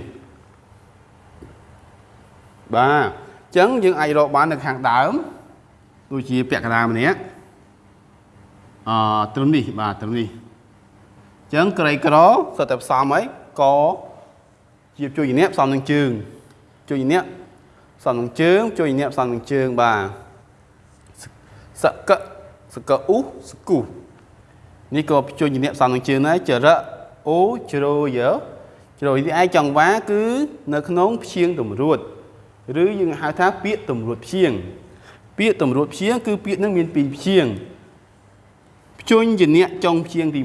បាទអញ្ចឹងយើងអាចរកបាននៅខាងដើមដូចជាពាក្យកណ្ដាលម្នាក់អឺត្រឹមនេះបាទត្រឹមនេះអញ្ចឹងក្រីក្រសុទ្ធតែផ្សំហើយកជាជួយជំនាញផ្សំនឹងជើងជួយជំនាញផ្សំនឹងជើងជួយជំនាញផ្សំនឹងជើងបាទសកសកអ៊ូសគូនេះក៏ជួយជំនាញផ្សំនឹងជើងដែរចរៈអូជ្រោយើជ្រោនេះឯងចង់វ៉ាគឺនៅក្នុងព្យាង្គតម្រួត ឬយើងហៅថាពាក្យតម្រួតព្យាង្គពាក្យតម្រួតព្យាង្គគឺពាក្យនឹងមានពីរព្យាង្គភ្ជញ្ញនៈចុងព្យាង្គទី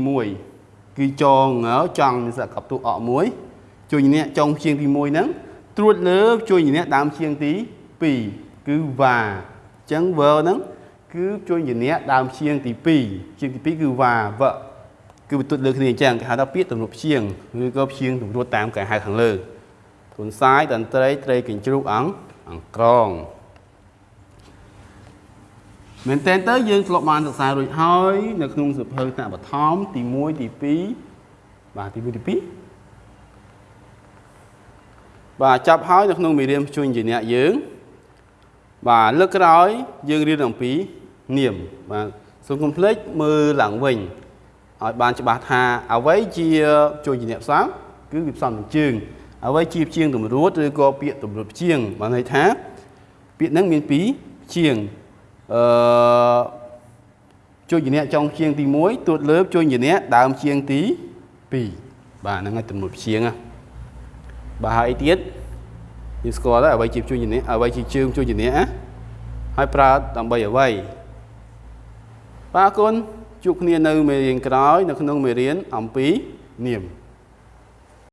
1គឺចងចង់សកបទុអកមួយជួយនៈចុងព្យាង្គទី1ហ្នឹងត្រួតលើជួយនៈដើមព្យាង្គទី2គឺវ៉ាអញ្ចឹង verb ហ្នឹងគឺជួយនៈដើមព្យាង្គទី2ព្យាង្គទី2គឺវ៉ាវ៉គឺបន្ទុតលើគ្នាអញ្ចឹងគេហៅថាពាក្យតម្រួតព្យាង្គឬក៏ព្យាង្គតម្រួតតាមការហៅខាងលើ ទុនសាយតន្ត្រីត្រីកញ្ជ្រូកអង្គអង្គក្រងមែនតើទៅយើងធ្លាប់បានសិក្សារួចហើយ នៅក្នុងសៀវភៅថ្នាក់បឋមទី1ទី2បាទទី1ទី2បាទចាប់ហើយនៅក្នុងមេរៀនជួញជាអ្នកយើងបាទលើកក្រោយយើងរៀនអំពីនាមបាទសូមកុំភ្លេចមើលឡើងវិញឲ្យបានច្បាស់ថាអ្វីជាជួយជាអ្នកផ្សំគឺវាផ្សំនឹងជើង អ្វីជាជាងតម្រួតឬក៏ពាក្យតម្រួតជាងបានន័យថាពាក្យហ្នឹងមានពីរជាងអឺជួយជាអ្នកចុងជាងទី1ទួតលើបជួយជាអ្នកដើមជាងទី2បាទហ្នឹងហើយតម្រួតជាងណាបាទហើយអីទៀតយើងស្គាល់ហើយអ្វីជាជួយជាអ្នកអ្វីជាជើងជួយជាអ្នកណាហើយប្រើដើម្បីអ្វីបាទអរគុណជួបគ្នានៅមេរៀនក្រោយ នៅក្នុងមេរៀនអំពីនាម